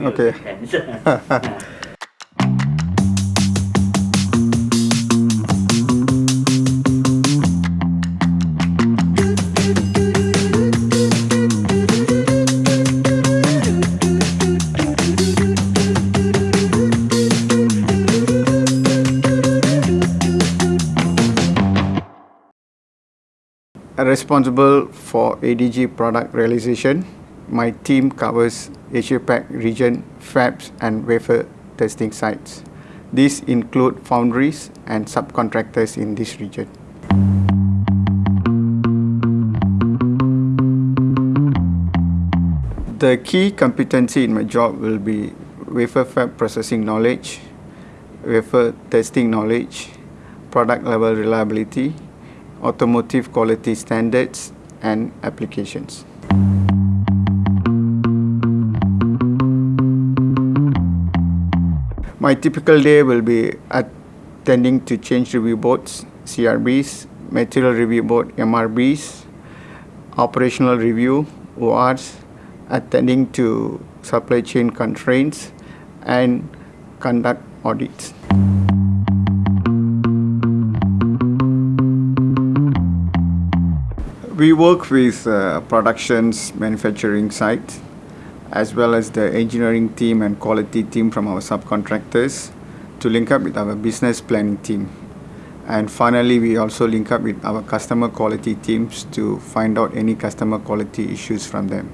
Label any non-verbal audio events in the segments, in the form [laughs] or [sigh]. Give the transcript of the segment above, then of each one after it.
Okay. [laughs] responsible for ADG product realization. My team covers Asia Pac region, fabs and wafer testing sites. These include foundries and subcontractors in this region. The key competency in my job will be wafer fab processing knowledge, wafer testing knowledge, product level reliability, automotive quality standards, and applications. My typical day will be attending to change review boards, CRBs, material review board, MRBs, operational review, ORs, attending to supply chain constraints, and conduct audits. We work with uh, productions, manufacturing sites, as well as the engineering team and quality team from our subcontractors to link up with our business planning team. And finally, we also link up with our customer quality teams to find out any customer quality issues from them.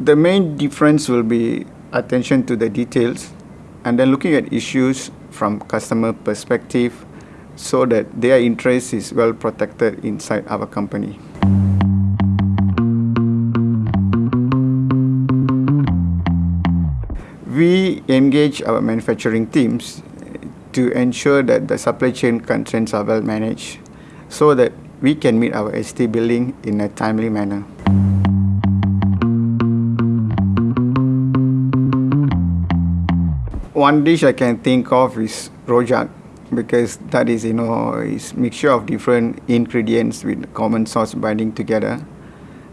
The main difference will be attention to the details and then looking at issues from customer perspective so that their interest is well protected inside our company. We engage our manufacturing teams to ensure that the supply chain constraints are well managed so that we can meet our ST billing in a timely manner. One dish I can think of is rojak because that is you know is mixture of different ingredients with common sauce binding together.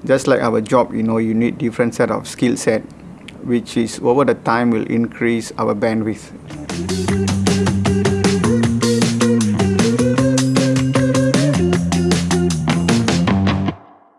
Just like our job, you know, you need different set of skill set, which is over the time will increase our bandwidth.